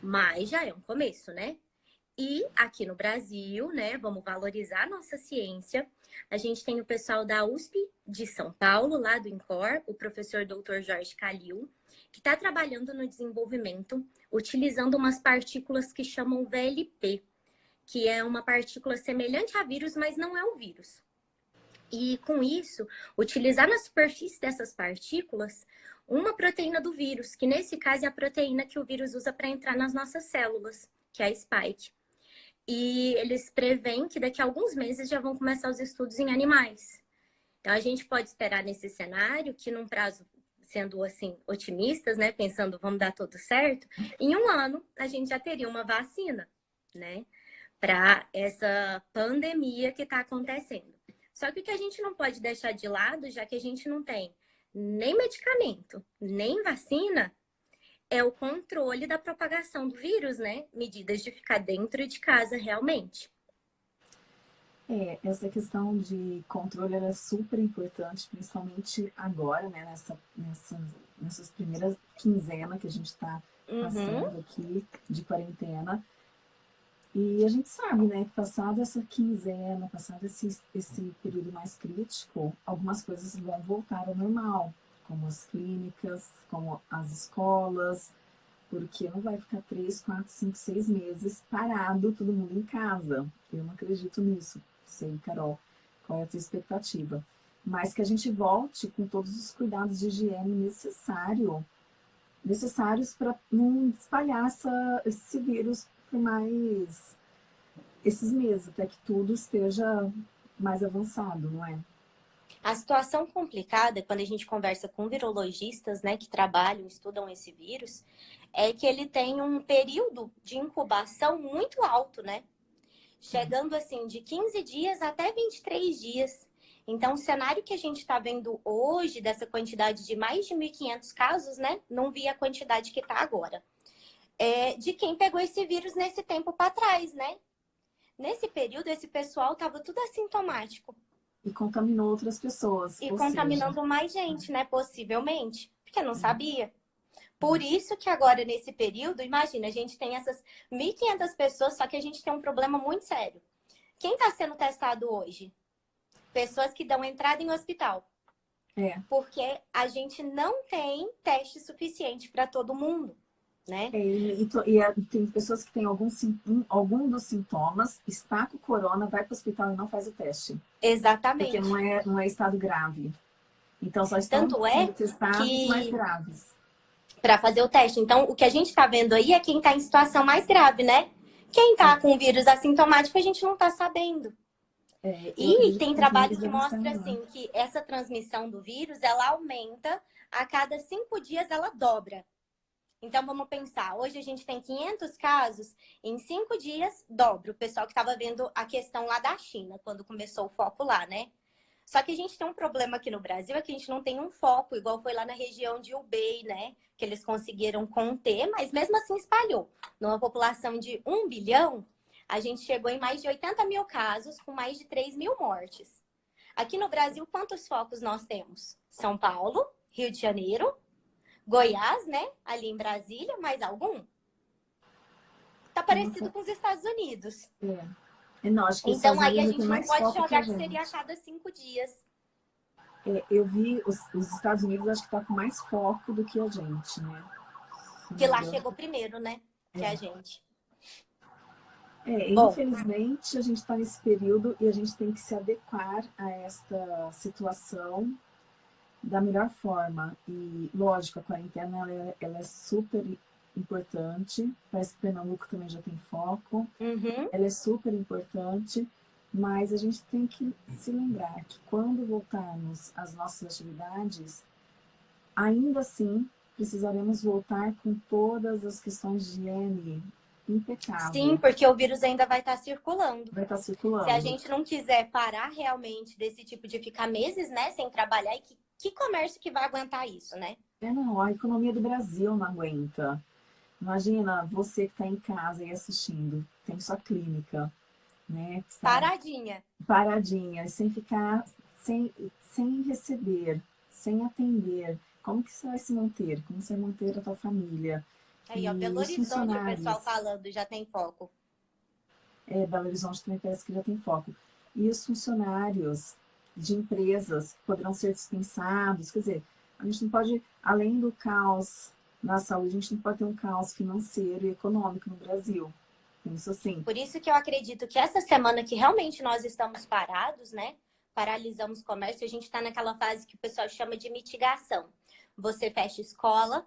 mas já é um começo, né? E aqui no Brasil, né, vamos valorizar nossa ciência. A gente tem o pessoal da USP de São Paulo, lá do INCOR, o professor Dr. Jorge Calil, que está trabalhando no desenvolvimento, utilizando umas partículas que chamam VLP, que é uma partícula semelhante a vírus, mas não é um vírus. E com isso, utilizar na superfície dessas partículas uma proteína do vírus, que nesse caso é a proteína que o vírus usa para entrar nas nossas células, que é a spike. E eles preveem que daqui a alguns meses já vão começar os estudos em animais. Então a gente pode esperar nesse cenário que num prazo sendo assim otimistas, né, pensando vamos dar tudo certo, em um ano a gente já teria uma vacina, né, para essa pandemia que está acontecendo. Só que o que a gente não pode deixar de lado, já que a gente não tem nem medicamento, nem vacina, é o controle da propagação do vírus, né? Medidas de ficar dentro de casa realmente. É, essa questão de controle é super importante, principalmente agora, né, nessa, nessa, nessas primeiras quinzenas que a gente está passando uhum. aqui de quarentena. E a gente sabe, né, que passado essa quinzena, passado esse, esse período mais crítico, algumas coisas vão voltar ao normal, como as clínicas, como as escolas, porque não vai ficar três, quatro, cinco, seis meses parado, todo mundo em casa. Eu não acredito nisso sei, Carol, qual é a tua expectativa. Mas que a gente volte com todos os cuidados de higiene necessário, necessários para não espalhar essa, esse vírus por mais esses meses, até que tudo esteja mais avançado, não é? A situação complicada, quando a gente conversa com virologistas, né, que trabalham, estudam esse vírus, é que ele tem um período de incubação muito alto, né? chegando assim de 15 dias até 23 dias. Então, o cenário que a gente está vendo hoje, dessa quantidade de mais de 1.500 casos, né? Não vi a quantidade que está agora. É de quem pegou esse vírus nesse tempo para trás, né? Nesse período, esse pessoal estava tudo assintomático. E contaminou outras pessoas. E contaminando seja... mais gente, né? Possivelmente. Porque não sabia. Por isso que agora, nesse período, imagina, a gente tem essas 1.500 pessoas, só que a gente tem um problema muito sério. Quem está sendo testado hoje? Pessoas que dão entrada em hospital. É. Porque a gente não tem teste suficiente para todo mundo. Né? É, e, e, e, tem pessoas que têm algum, algum dos sintomas, está com corona, vai para o hospital e não faz o teste. Exatamente. Porque não é, não é estado grave. Então só estão Tanto é testados que... mais graves para fazer o teste. Então, o que a gente está vendo aí é quem está em situação mais grave, né? Quem está com vírus assintomático, a gente não está sabendo. É, e tem trabalho que mostra assim que essa transmissão do vírus ela aumenta a cada cinco dias ela dobra. Então vamos pensar, hoje a gente tem 500 casos, em cinco dias dobra. O pessoal que estava vendo a questão lá da China, quando começou o foco lá, né? Só que a gente tem um problema aqui no Brasil, é que a gente não tem um foco, igual foi lá na região de Ubei, né? Que eles conseguiram conter, mas mesmo assim espalhou. Numa população de 1 bilhão, a gente chegou em mais de 80 mil casos, com mais de 3 mil mortes. Aqui no Brasil, quantos focos nós temos? São Paulo, Rio de Janeiro, Goiás, né? Ali em Brasília, mais algum? Tá parecido com os Estados Unidos. É. Não, acho que então aí a gente não pode jogar que, que seria a cada cinco dias. É, eu vi os, os, Estados Unidos, acho que está com mais foco do que a gente, né? Que lá chegou primeiro, né? Que é. a gente. É, Bom, infelizmente a gente está nesse período e a gente tem que se adequar a esta situação da melhor forma. E, lógico, a quarentena ela é, ela é super importante. Parece que Pernambuco também já tem foco. Uhum. Ela é super importante, mas a gente tem que se lembrar que quando voltarmos às nossas atividades, ainda assim precisaremos voltar com todas as questões de higiene impecável. Sim, porque o vírus ainda vai estar circulando. Vai estar circulando. Se a gente não quiser parar realmente desse tipo de ficar meses, né, sem trabalhar, e que, que comércio que vai aguentar isso, né? É, não, a economia do Brasil não aguenta. Imagina você que está em casa e assistindo, tem sua clínica, né? Paradinha. Paradinha, sem ficar, sem, sem receber, sem atender. Como que você vai se manter? Como você vai manter a tua família? Aí, ó, Belo Horizonte, o pessoal falando, já tem foco. É, Belo Horizonte também parece que já tem foco. E os funcionários de empresas poderão ser dispensados, quer dizer, a gente não pode, além do caos na saúde, a gente não pode ter um caos financeiro e econômico no Brasil. Isso assim. Por isso que eu acredito que essa semana que realmente nós estamos parados, né? Paralisamos o comércio, a gente está naquela fase que o pessoal chama de mitigação. Você fecha escola,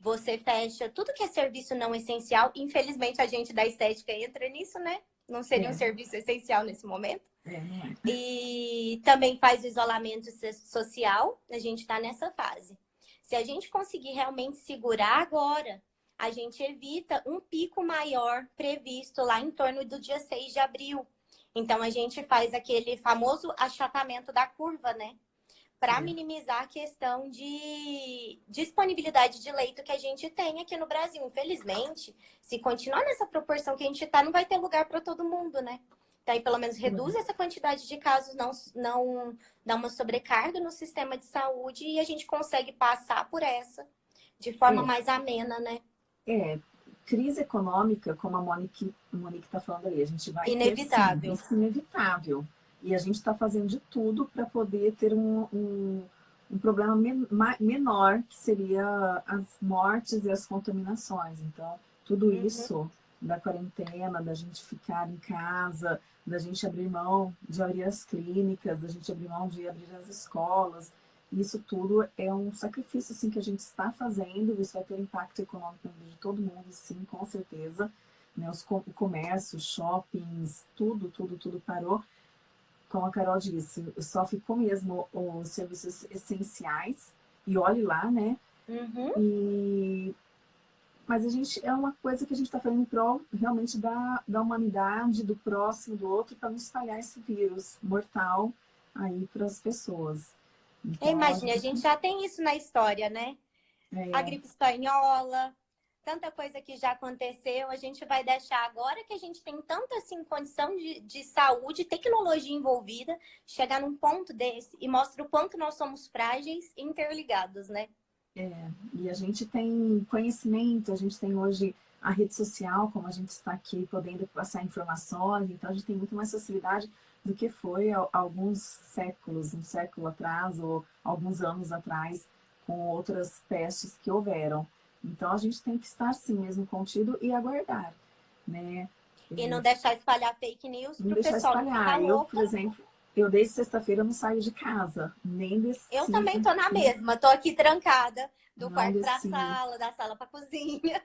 você fecha tudo que é serviço não essencial. Infelizmente, a gente da estética entra nisso, né? Não seria é. um serviço essencial nesse momento. É, é. E também faz o isolamento social. A gente está nessa fase. Se a gente conseguir realmente segurar agora, a gente evita um pico maior previsto lá em torno do dia 6 de abril. Então, a gente faz aquele famoso achatamento da curva, né? Para minimizar a questão de disponibilidade de leito que a gente tem aqui no Brasil. Infelizmente, se continuar nessa proporção que a gente está, não vai ter lugar para todo mundo, né? Daí, pelo menos, reduz essa quantidade de casos, não, não dá uma sobrecarga no sistema de saúde e a gente consegue passar por essa de forma é. mais amena, né? É, crise econômica, como a Monique está falando aí, a gente vai inevitável. ter sim, inevitável. E a gente está fazendo de tudo para poder ter um, um, um problema men menor, que seria as mortes e as contaminações. Então, tudo uhum. isso da quarentena, da gente ficar em casa, da gente abrir mão de abrir as clínicas, da gente abrir mão de abrir as escolas, isso tudo é um sacrifício assim, que a gente está fazendo, isso vai ter impacto econômico de todo mundo, sim, com certeza. Né? Os, o comércio, shoppings, tudo, tudo, tudo parou. Como a Carol disse, só ficou mesmo os serviços essenciais, e olhe lá, né? Uhum. E... Mas a gente é uma coisa que a gente está fazendo em prol realmente da, da humanidade, do próximo, do outro, para não espalhar esse vírus mortal aí para as pessoas. Então, Imagine, a gente já tem isso na história, né? É. A gripe espanhola, tanta coisa que já aconteceu, a gente vai deixar agora que a gente tem tanta assim, condição de, de saúde, tecnologia envolvida, chegar num ponto desse e mostra o quanto nós somos frágeis e interligados, né? É, e a gente tem conhecimento, a gente tem hoje a rede social, como a gente está aqui podendo passar informações, então a gente tem muito mais facilidade do que foi alguns séculos, um século atrás ou alguns anos atrás, com outras pestes que houveram. Então a gente tem que estar sim mesmo contido e aguardar, né? E não deixar espalhar fake news para o pessoal espalhar. Eu, por exemplo, eu desde sexta-feira não saio de casa, nem desse. Eu também tô na mesma, tô aqui trancada, do não quarto para a sala, da sala para cozinha.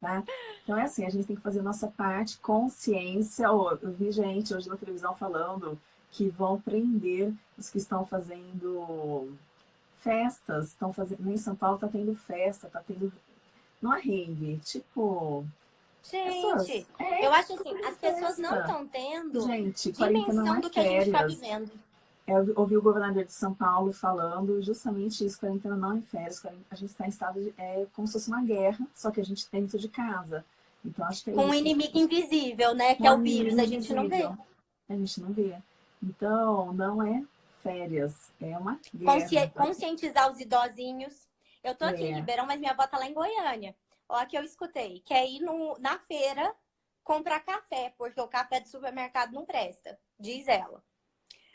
Tá? Então é assim, a gente tem que fazer a nossa parte, consciência. Oh, eu vi gente hoje na televisão falando que vão prender os que estão fazendo festas, estão fazendo. Em São Paulo tá tendo festa, tá tendo. Não é rave, tipo. Gente, é, eu acho assim, as pessoas não estão tendo gente, dimensão é do que a gente está vivendo. Eu ouvi o governador de São Paulo falando justamente isso, quarentena não em férias, a gente está em estado de, é como se fosse uma guerra, só que a gente tem dentro de casa. Então acho que é Com um inimigo invisível, né? Que é o vírus, a gente não vê. A gente não vê. Então, não é férias, é uma guerra. Consci... Conscientizar os idosinhos. Eu tô aqui é. em Ribeirão, mas minha avó tá lá em Goiânia. Olha que eu escutei. Quer ir no, na feira comprar café, porque o café do supermercado não presta, diz ela.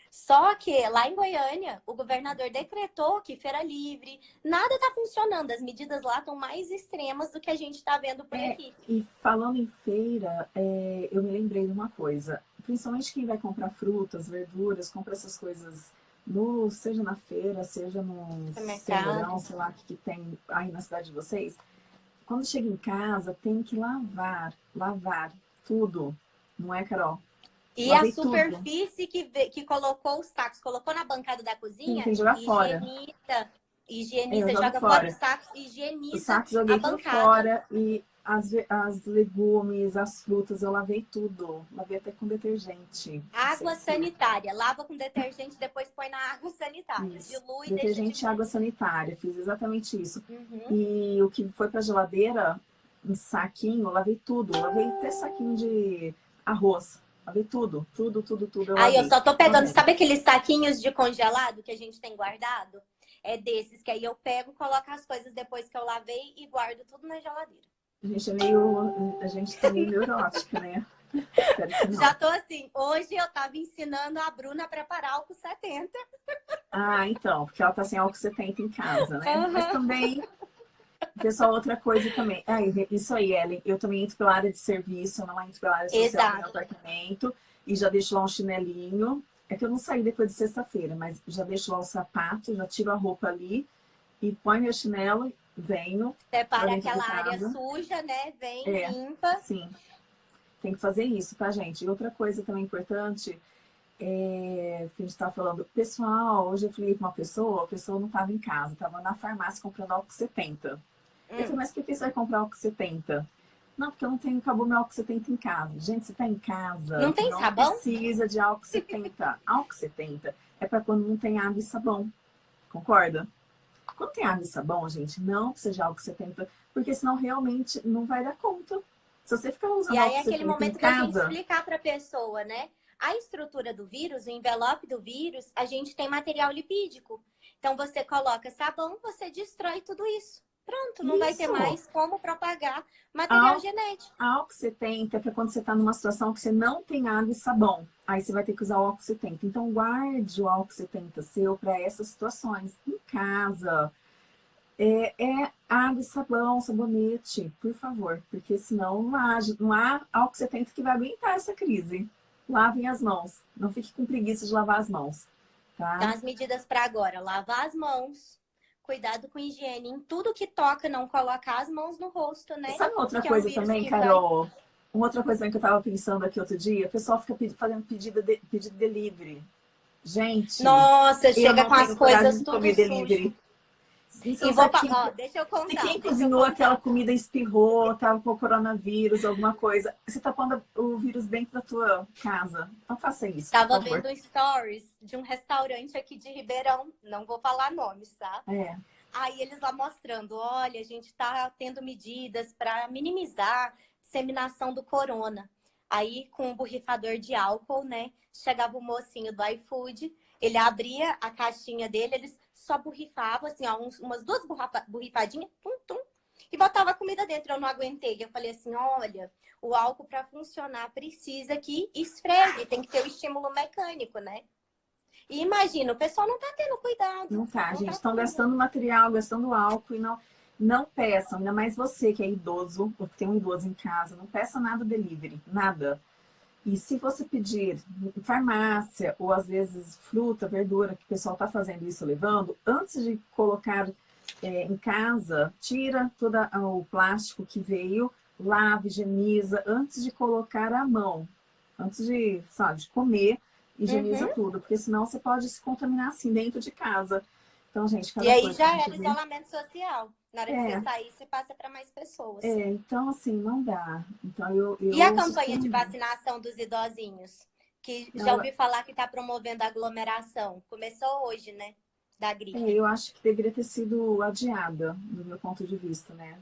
Só que lá em Goiânia, o governador decretou que feira livre, nada está funcionando. As medidas lá estão mais extremas do que a gente está vendo por é, aqui. E falando em feira, é, eu me lembrei de uma coisa. Principalmente quem vai comprar frutas, verduras, compra essas coisas, no, seja na feira, seja no cerealão, sei lá, que, que tem aí na cidade de vocês. Quando chega em casa, tem que lavar, lavar tudo. Não é, Carol? E a superfície que, que colocou os sacos, colocou na bancada da cozinha, Sim, jogar fora. higieniza, é, joga fora. os sacos, higieniza os sacos joguei a bancada. fora e as, as legumes, as frutas, eu lavei tudo. Lavei até com detergente. Água sanitária. Lava com detergente, depois põe na água sanitária. Isso. Dilui detergente e água sanitária. Fiz exatamente isso. Uhum. E o que foi pra geladeira, um saquinho, lavei tudo. Lavei até saquinho de arroz Lavei tudo, tudo, tudo, tudo. Eu Aí eu só tô pegando, sabe aqueles saquinhos de congelado que a gente tem guardado? É desses, que aí eu pego, coloco as coisas depois que eu lavei e guardo tudo na geladeira. A gente é meio. A gente tá meio neurótica, né? Já tô assim, hoje eu tava ensinando a Bruna a preparar álcool 70. Ah, então, porque ela tá sem álcool 70 em casa, né? Uhum. Mas também Pessoal, outra coisa também. É, isso aí, Ellen. Eu também entro pela área de serviço, eu não entro pela área social Exato. do meu apartamento. E já deixo lá um chinelinho. É que eu não saí depois de sexta-feira, mas já deixo lá o sapato, já tiro a roupa ali e põe meu chinelo, venho. Separa aquela área suja, né? Vem, é, limpa. Sim. Tem que fazer isso, tá, gente? E outra coisa também importante é, que a gente estava falando, pessoal, hoje eu falei com uma pessoa, a pessoa não estava em casa, estava na farmácia comprando álcool 70. Hum. Eu falei, mas por que você vai comprar álcool 70? Não, porque eu não tenho, acabou meu álcool 70 em casa. Gente, você está em casa. Não tem não sabão? precisa de álcool 70. álcool 70 é para quando não tem água e sabão. Concorda? Quando tem água e sabão, gente, não precisa de álcool 70, porque senão realmente não vai dar conta. Se você ficar usando E aí é aquele momento da gente explicar para a pessoa, né? A estrutura do vírus, o envelope do vírus, a gente tem material lipídico. Então, você coloca sabão, você destrói tudo isso. Pronto, não isso. vai ter mais como propagar material Al genético. Álcool 70 é quando você está numa situação que você não tem água e sabão. Aí você vai ter que usar o álcool 70. Então, guarde o álcool 70 seu para essas situações. Em casa, é, é, água e sabão, sabonete, por favor. Porque senão não há, não há álcool 70 que vai aguentar essa crise. Lavem as mãos. Não fique com preguiça de lavar as mãos. Tá? Então, as medidas para agora. Lavar as mãos, cuidado com higiene em tudo que toca, não colocar as mãos no rosto, né? Sabe outra que coisa é um também, Carol? Vai... Uma outra coisa que eu tava pensando aqui outro dia, o pessoal fica fazendo pedido de, pedido de delivery. Gente. Nossa, chega com as coisas tudo sujo. Isso, e vou, quem, ó, deixa eu contar. Se quem cozinhou aquela comida espirrou, tava com coronavírus, alguma coisa, você tá pondo o vírus dentro da tua casa. Não faça isso. Tava vendo stories de um restaurante aqui de Ribeirão, não vou falar nomes, tá? É. Aí eles lá mostrando, olha, a gente tá tendo medidas para minimizar a disseminação do corona. Aí, com um borrifador de álcool, né? Chegava o mocinho do iFood, ele abria a caixinha dele, eles só borrifava, assim, ó, uns, umas duas borrifadinhas, tum, tum, e botava a comida dentro. Eu não aguentei. Eu falei assim: olha, o álcool para funcionar precisa que esfregue, tem que ter o estímulo mecânico, né? E imagina, o pessoal não tá tendo cuidado. Não tá, não gente. Estão tá gastando material, gastando álcool e não. Não peçam, ainda mais você que é idoso, ou que tem um idoso em casa, não peça nada delivery, nada. E se você pedir farmácia, ou às vezes fruta, verdura, que o pessoal está fazendo isso levando, antes de colocar é, em casa, tira todo o plástico que veio, lave, higieniza, antes de colocar a mão. Antes de, sabe, de comer, higieniza uhum. tudo, porque senão você pode se contaminar assim dentro de casa. Então, gente, E aí já era isolamento social. Na hora é. que você sair, você passa para mais pessoas. É, então assim, não dá. Então, eu, eu e a campanha de vacinação dos idosinhos? Que já ouvi falar que está promovendo aglomeração. Começou hoje, né? Da gripe. É, eu acho que deveria ter sido adiada, do meu ponto de vista, né?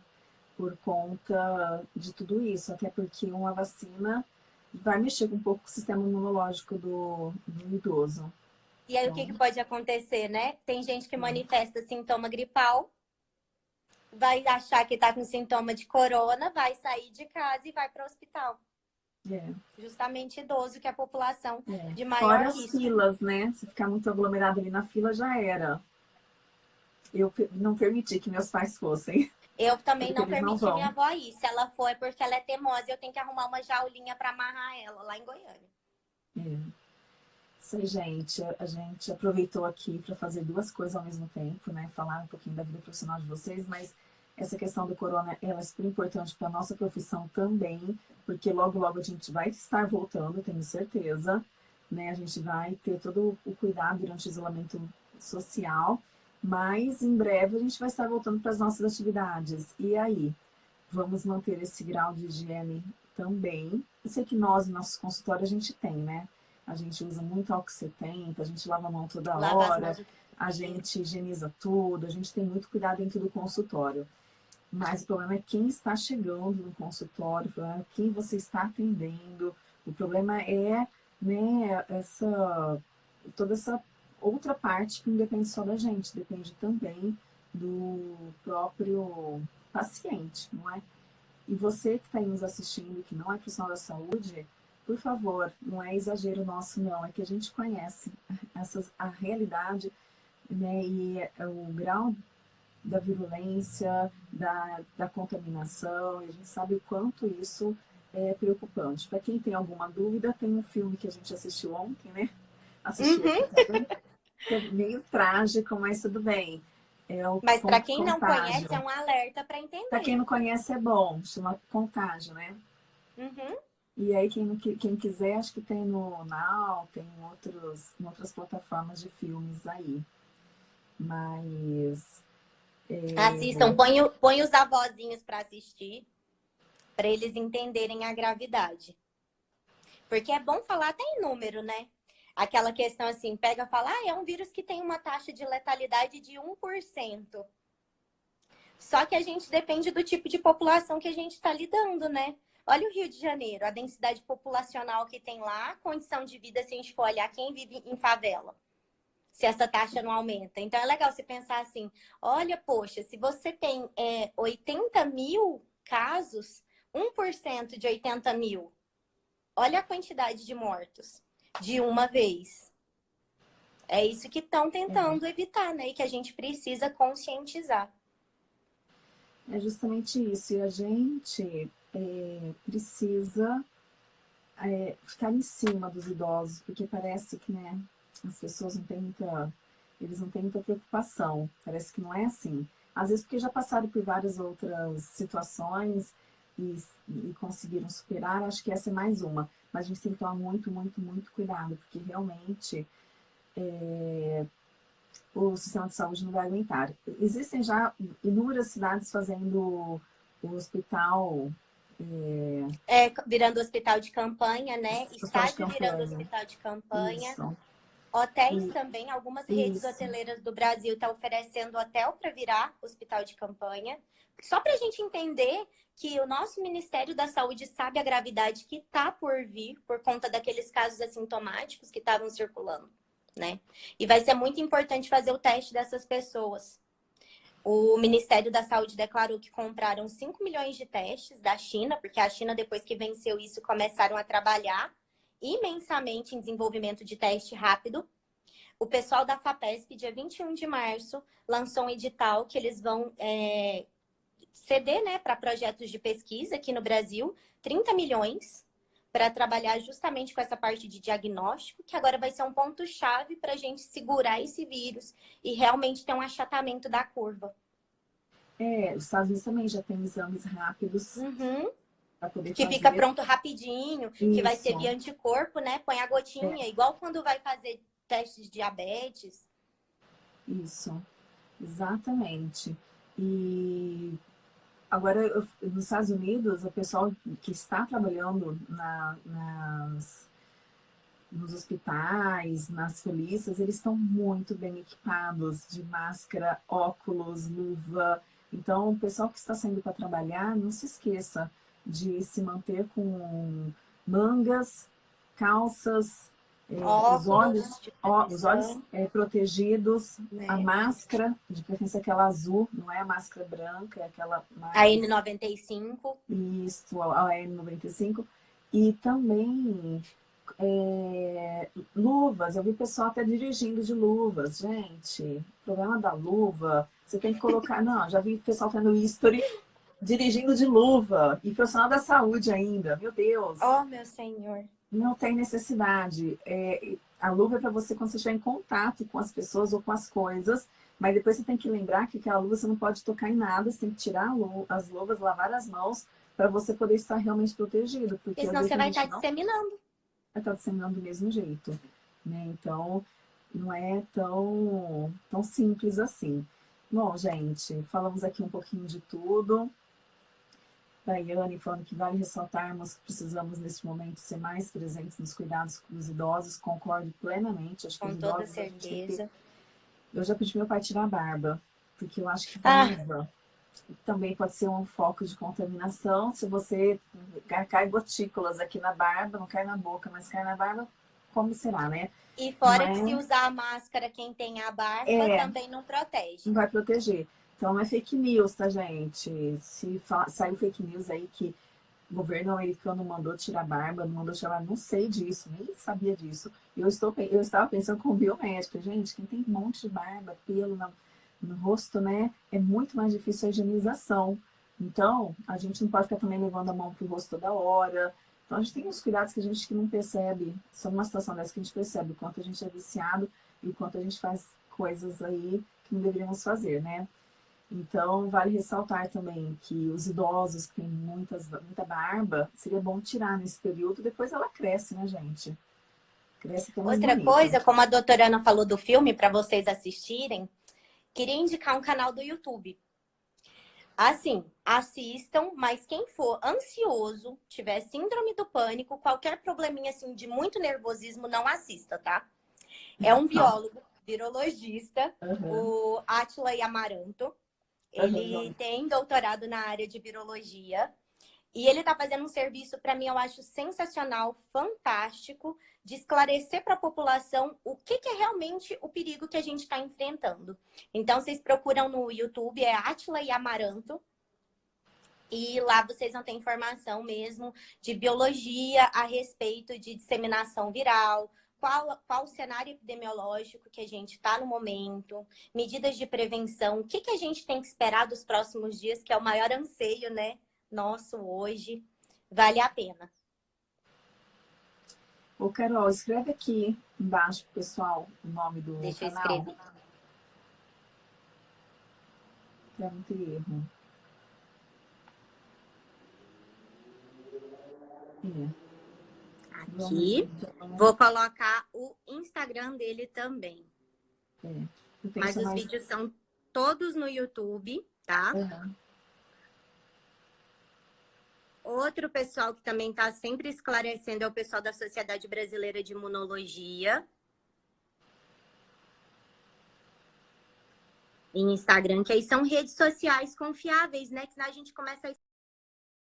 Por conta de tudo isso. Até porque uma vacina vai mexer um pouco com o sistema imunológico do, do idoso. E aí, então... o que, então que pode acontecer, né? Tem gente que hum. manifesta sintoma gripal vai achar que está com sintoma de corona, vai sair de casa e vai para o hospital. É. Justamente idoso, que é a população é. de maior Fora as filas, né? Se ficar muito aglomerado ali na fila, já era. Eu não permiti que meus pais fossem. Eu também não permiti não minha avó ir. Se ela for, é porque ela é teimosa e eu tenho que arrumar uma jaulinha para amarrar ela lá em Goiânia. É. Isso aí, gente. A gente aproveitou aqui para fazer duas coisas ao mesmo tempo, né? Falar um pouquinho da vida profissional de vocês, mas essa questão do corona ela é super importante para a nossa profissão também, porque logo, logo a gente vai estar voltando, tenho certeza. Né? A gente vai ter todo o cuidado durante o isolamento social, mas em breve a gente vai estar voltando para as nossas atividades. E aí? Vamos manter esse grau de higiene também. Eu sei que nós, no nosso consultório, a gente tem, né? A gente usa muito álcool 70, a gente lava a mão toda hora, a gente higieniza tudo, a gente tem muito cuidado dentro do consultório. Mas o problema é quem está chegando no consultório, é quem você está atendendo. O problema é né, essa, toda essa outra parte que não depende só da gente, depende também do próprio paciente, não é? E você que está aí nos assistindo, que não é profissional da saúde, por favor, não é exagero nosso, não, é que a gente conhece essas, a realidade né, e o grau da virulência, da, da contaminação, e a gente sabe o quanto isso é preocupante. Para quem tem alguma dúvida, tem um filme que a gente assistiu ontem, né? Assistiu uhum. é meio trágico, mas tudo bem. É mas para quem contágio. não conhece, é um alerta para entender. Para quem não conhece, é bom, chama Contágio, né? Uhum. E aí, quem, quem quiser, acho que tem no Now, tem outros, em outras plataformas de filmes aí. Mas. Assistam, põe, põe os avózinhos para assistir, para eles entenderem a gravidade. Porque é bom falar até em número, né? Aquela questão assim, pega e fala, ah, é um vírus que tem uma taxa de letalidade de 1%. Só que a gente depende do tipo de população que a gente está lidando, né? Olha o Rio de Janeiro, a densidade populacional que tem lá, a condição de vida, se a gente for olhar quem vive em favela. Se essa taxa não aumenta. Então é legal você pensar assim: olha, poxa, se você tem é, 80 mil casos, 1% de 80 mil, olha a quantidade de mortos de uma vez. É isso que estão tentando uhum. evitar, né? E que a gente precisa conscientizar. É justamente isso. E a gente é, precisa é, ficar em cima dos idosos, porque parece que né, as pessoas não têm muita. Eles não têm muita preocupação. Parece que não é assim. Às vezes porque já passaram por várias outras situações e, e conseguiram superar, acho que essa é mais uma. Mas a gente tem que tomar muito, muito, muito cuidado, porque realmente é, o sistema de saúde não vai aguentar. Existem já inúmeras cidades fazendo o hospital. É, é virando hospital de campanha, né? Estádio virando hospital de campanha. Isso. Hotéis e... também, algumas redes Isso. hoteleiras do Brasil estão tá oferecendo hotel para virar hospital de campanha. Só para a gente entender que o nosso Ministério da Saúde sabe a gravidade que está por vir por conta daqueles casos assintomáticos que estavam circulando né? E vai ser muito importante fazer o teste dessas pessoas. O Ministério da Saúde declarou que compraram 5 milhões de testes da China, porque a China, depois que venceu isso, começaram a trabalhar imensamente em desenvolvimento de teste rápido. O pessoal da FAPESP, dia 21 de março, lançou um edital que eles vão é, ceder né, para projetos de pesquisa aqui no Brasil, 30 milhões para trabalhar justamente com essa parte de diagnóstico, que agora vai ser um ponto-chave para a gente segurar esse vírus e realmente ter um achatamento da curva. É, os Estados Unidos também já tem exames rápidos. Uhum. Que fazer. fica pronto rapidinho, Isso. que vai ser via anticorpo, né? Põe a gotinha, é. igual quando vai fazer testes de diabetes. Isso, exatamente. E Agora, nos Estados Unidos, o pessoal que está trabalhando na, nas, nos hospitais, nas polícias, eles estão muito bem equipados de máscara, óculos, luva. Então, o pessoal que está saindo para trabalhar, não se esqueça de se manter com mangas, calças, é, os olhos, ó, os olhos é, protegidos, né? a máscara, de preferência aquela azul, não é a máscara branca, é aquela mais... A N95. Isso, a N95. E também é, luvas, eu vi pessoal até dirigindo de luvas, gente. O problema da luva, você tem que colocar. Não, já vi pessoal fazendo history dirigindo de luva. E profissional da saúde ainda, meu Deus. Oh, meu senhor. Não tem necessidade. É, a luva é para você quando você estiver em contato com as pessoas ou com as coisas, mas depois você tem que lembrar que aquela luva você não pode tocar em nada, você tem que tirar as luvas, lavar as mãos, para você poder estar realmente protegido. Porque senão você vai estar disseminando. Vai estar disseminando do mesmo jeito. Né? Então, não é tão, tão simples assim. Bom, gente, falamos aqui um pouquinho de tudo. Daiane falando que vale ressaltarmos que precisamos, neste momento, ser mais presentes nos cuidados dos idosos. Concordo plenamente. Acho que Com toda certeza. Eu já pedi meu pai tirar a barba, porque eu acho que barba ah. também pode ser um foco de contaminação. Se você cai gotículas aqui na barba, não cai na boca, mas cai na barba, como será, né? E fora mas... que se usar a máscara, quem tem a barba é, também não protege. Não vai proteger. Então é fake news, tá, gente? Se saiu fake news aí que o governo americano mandou tirar barba, não mandou tirar barba, não sei disso, nem sabia disso. Eu, estou, eu estava pensando como biomédica, gente, quem tem um monte de barba, pelo no, no rosto, né? É muito mais difícil a higienização. Então, a gente não pode ficar também levando a mão pro rosto toda hora. Então, a gente tem uns cuidados que a gente que não percebe. Só numa situação dessa que a gente percebe o quanto a gente é viciado e o quanto a gente faz coisas aí que não deveríamos fazer, né? Então, vale ressaltar também que os idosos que têm muitas, muita barba, seria bom tirar nesse período, depois ela cresce, né, gente? Cresce que é Outra bonita. coisa, como a doutora Ana falou do filme, para vocês assistirem, queria indicar um canal do YouTube. Assim, assistam, mas quem for ansioso, tiver síndrome do pânico, qualquer probleminha assim de muito nervosismo, não assista, tá? É um biólogo, virologista, uhum. o Atila Amaranto. Ele uhum. tem doutorado na área de virologia E ele está fazendo um serviço, para mim, eu acho sensacional, fantástico, de esclarecer para a população o que, que, é realmente o perigo que a gente está enfrentando. Então, vocês procuram no YouTube, é Atila e Amaranto, e lá vocês vão ter informação mesmo de biologia a respeito de disseminação viral, qual, qual o cenário epidemiológico que a gente está no momento, medidas de prevenção, o que, que a gente tem que esperar dos próximos dias, que é o maior anseio né, nosso hoje. Vale a pena. Ô, Carol, escreve aqui embaixo, pessoal, o nome do Deixa canal. Deixa eu escrever. Pra não ter erro. É. Aqui. Vou colocar o Instagram dele também. É. Mas os mais... vídeos são todos no YouTube, tá? Uhum. Outro pessoal que também está sempre esclarecendo é o pessoal da Sociedade Brasileira de Imunologia. Em Instagram, que aí são redes sociais confiáveis, né? Que senão a gente começa a